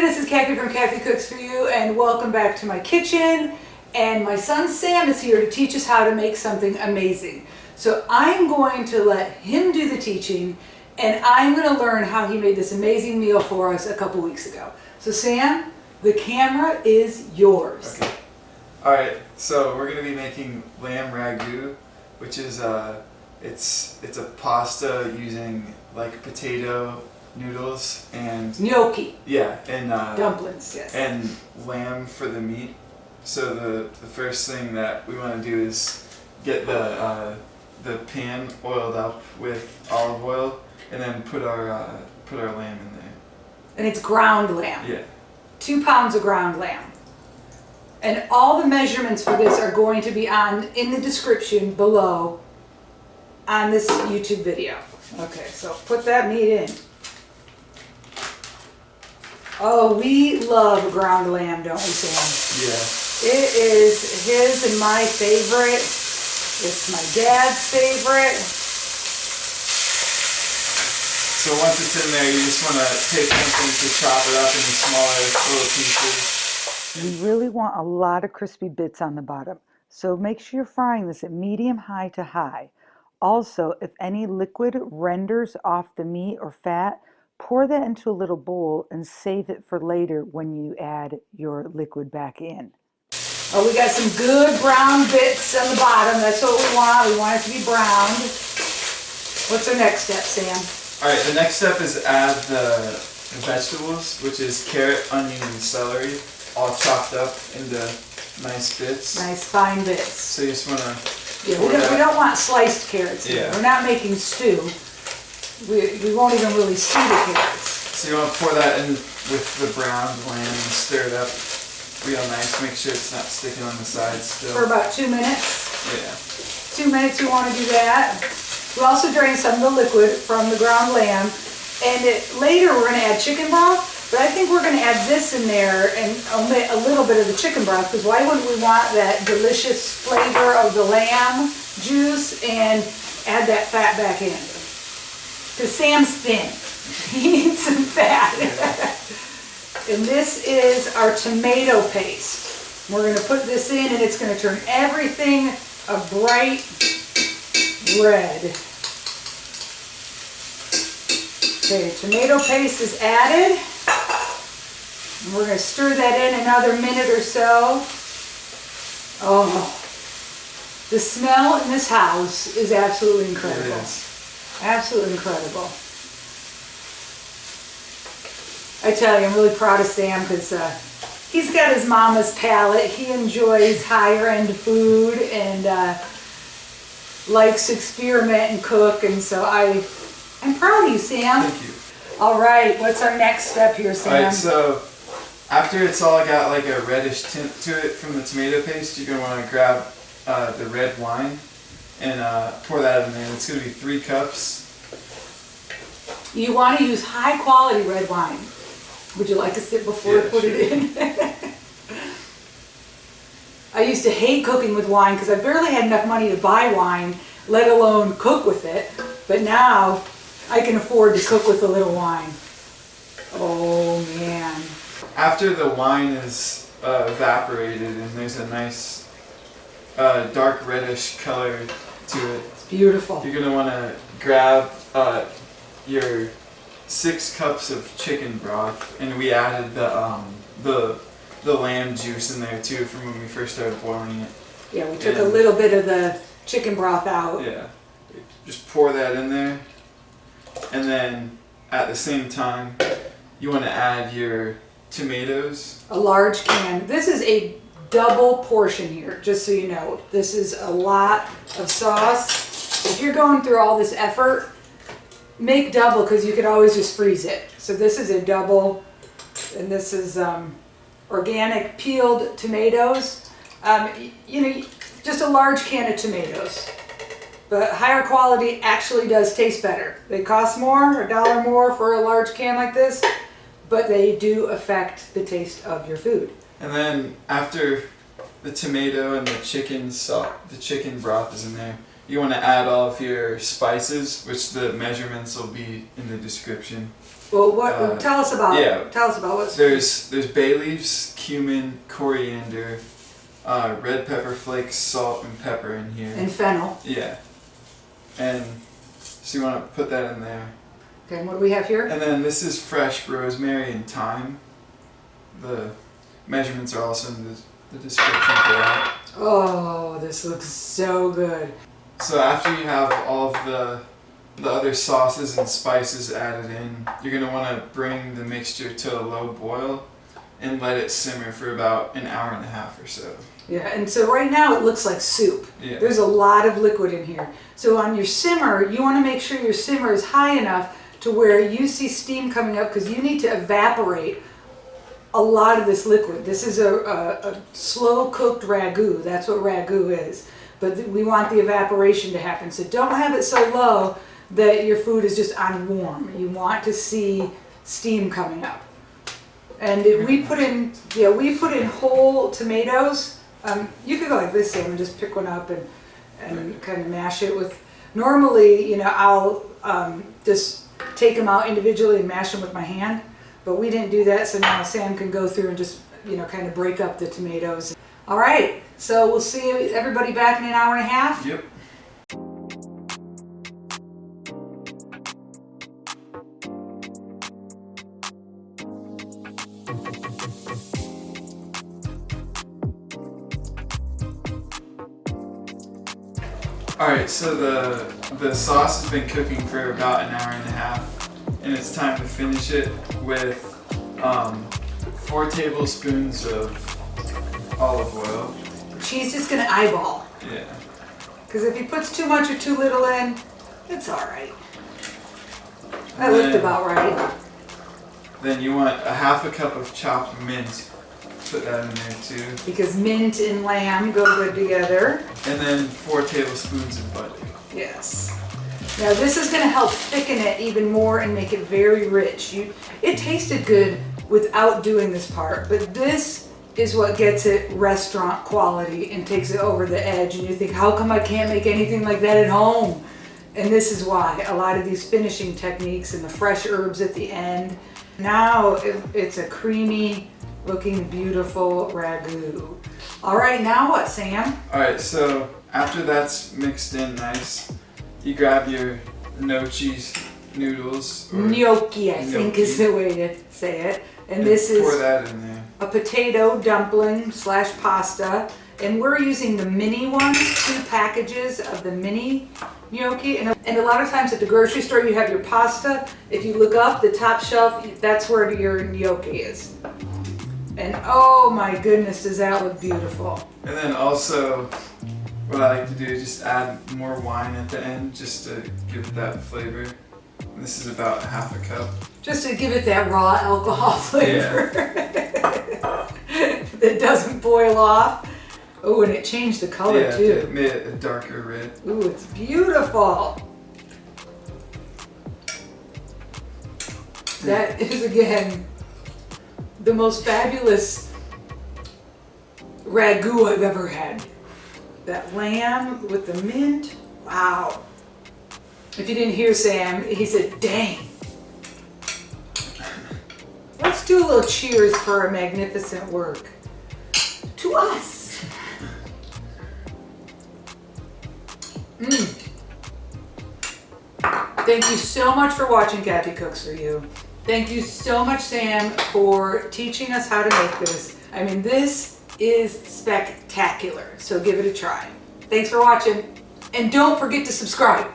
this is Kathy from Kathy Cooks For You and welcome back to my kitchen. And my son Sam is here to teach us how to make something amazing. So I'm going to let him do the teaching and I'm going to learn how he made this amazing meal for us a couple weeks ago. So Sam, the camera is yours. Okay. Alright, so we're going to be making lamb ragu, which is uh, it's it's a pasta using like potato noodles and Gnocchi, yeah, and uh, dumplings, yes. and lamb for the meat. So the the first thing that we want to do is get the uh, the pan oiled up with olive oil, and then put our uh, put our lamb in there. and it's ground lamb. Yeah. two pounds of ground lamb. And all the measurements for this are going to be on in the description below on this YouTube video. Okay, so put that meat in. Oh, we love ground lamb, don't we, Sam? Yeah. It is his and my favorite. It's my dad's favorite. So once it's in there, you just want to take something to chop it up into smaller little pieces. We really want a lot of crispy bits on the bottom. So make sure you're frying this at medium high to high. Also, if any liquid renders off the meat or fat, pour that into a little bowl and save it for later when you add your liquid back in. Oh, we got some good brown bits on the bottom. That's what we want. We want it to be browned. What's our next step, Sam? Alright, the next step is add the vegetables, which is carrot, onion, and celery, all chopped up into nice bits. Nice fine bits. So you just want to, Yeah, we don't, we don't want sliced carrots here. Yeah. We're not making stew. We, we won't even really see the carrots. so you want to pour that in with the browned lamb and stir it up real nice. Make sure it's not sticking on the sides still. For about two minutes. Yeah. Two minutes you want to do that. We also drain some of the liquid from the ground lamb. And it, later we're going to add chicken broth. But I think we're going to add this in there and omit a little bit of the chicken broth. Because why wouldn't we want that delicious flavor of the lamb juice and add that fat back in? Because Sam's thin. He needs some fat. And this is our tomato paste. We're gonna put this in and it's gonna turn everything a bright red. Okay, tomato paste is added. And we're gonna stir that in another minute or so. Oh, the smell in this house is absolutely incredible. Absolutely incredible. I tell you, I'm really proud of Sam because uh, he's got his mama's palate. He enjoys higher end food and uh, likes to experiment and cook. And so I, I'm proud of you, Sam. Thank you. All right, what's our next step here, Sam? Alright, so after it's all got like a reddish tint to it from the tomato paste, you're gonna want to grab uh, the red wine and uh, pour that in there. It's gonna be three cups. You want to use high quality red wine. Would you like a sip before Yeah, I put it in? I used to hate cooking with wine because I barely had enough money to buy wine, let alone cook with it. But now I can afford to cook with a little wine. Oh man. After the wine is uh, evaporated and there's a nice uh, dark reddish color to it, It's beautiful. you're gonna want to grab uh, your six cups of chicken broth, and we added the um, the the lamb juice in there too from when we first started boiling it. Yeah, we took a little bit of the chicken broth out. Yeah. Just pour that in there. And then at the same time, you want to add your tomatoes. a large can. This is a double portion here, just so you know. This is a lot of sauce. If you're going through all this effort, make double because you could always just freeze it. So this is a double, and this is um, organic peeled tomatoes. Um, you know, just a large can of tomatoes. But higher quality actually does taste better. They cost more, a dollar more for a large can like this, but they do affect the taste of your food. And then after the tomato and the chicken so- the chicken broth is in there, you want to add all of your spices, which the measurements will be in the description. Well, what, Uh, tell us about, yeah. tell us about what's. There's there's bay leaves, cumin, coriander, uh, red pepper flakes, salt, and pepper in here. And fennel. yeah. And so you want to put that in there. Okay, and what do we have here? And then this is fresh rosemary and thyme. The measurements are also in the, the description for that. Oh, this looks so good. So after you have all of the the other sauces and spices added in, you're gonna want to bring the mixture to a low boil and let it simmer for about an hour and a half or so. Yeah, and so right now it looks like soup. Yeah. There's a lot of liquid in here. So on your simmer, you want to make sure your simmer is high enough to where you see steam coming up because you need to evaporate a lot of this liquid. This is a, a, a slow cooked ragu. That's what ragu is. But we want the evaporation to happen. So don't have it so low that your food is just on warm. You want to see steam coming up. And it, we put in, yeah, we put in whole tomatoes. Um, you could go like this, Sam, and just pick one up and, and kind of mash it with. Normally, you know, I'll um, just take them out individually and mash them with my hand, but we didn't do that, so now Sam can go through and just, you know, kind of break up the tomatoes. All right, so we'll see everybody back in an hour and a half. Yep. Alright, so the the sauce has been cooking for about an hour and a half, and it's time to finish it with um, four tablespoons of olive oil. She's just gonna eyeball, Yeah. because if he puts too much or too little in, it's all right. That looked about right. Then you want a half a cup of chopped mint. Put that in there too. Because mint and lamb go good together. And then four tablespoons of butter. Yes. Now this is going to help thicken it even more and make it very rich. You, it tasted good without doing this part, but this is what gets it restaurant quality and takes it over the edge. And you think, how come I can't make anything like that at home? And this is why a lot of these finishing techniques and the fresh herbs at the end. Now it- it's a creamy looking beautiful ragu. All right, now what, Sam? Alright, so after that's mixed in nice, you grab your no cheese noodles. Gnocchi, I think is the way to say it. And this pour is that in there. a potato dumpling slash pasta. And we're using the mini ones, two packages of the mini gnocchi. And, and a lot of times at the grocery store, you have your pasta. If you look up the top shelf, that's where your gnocchi is. And oh my goodness, does that look beautiful. And then also, what I like to do is just add more wine at the end just to give it that flavor. And this is about half a cup. Just to give it that raw alcohol flavor that doesn't boil off. Oh, and it changed the color yeah, too. it made it a darker red. Ooh, it's beautiful. That is again the most fabulous ragu I've ever had. That lamb with the mint. Wow. If you didn't hear Sam, he said, dang. Let's do a little cheers for our magnificent work. To us. Mm. Thank you so much for watching Kathy Cooks For You. Thank you so much, Sam, for teaching us how to make this. I mean, this is spectacular, so give it a try. Thanks for watching, and don't forget to subscribe.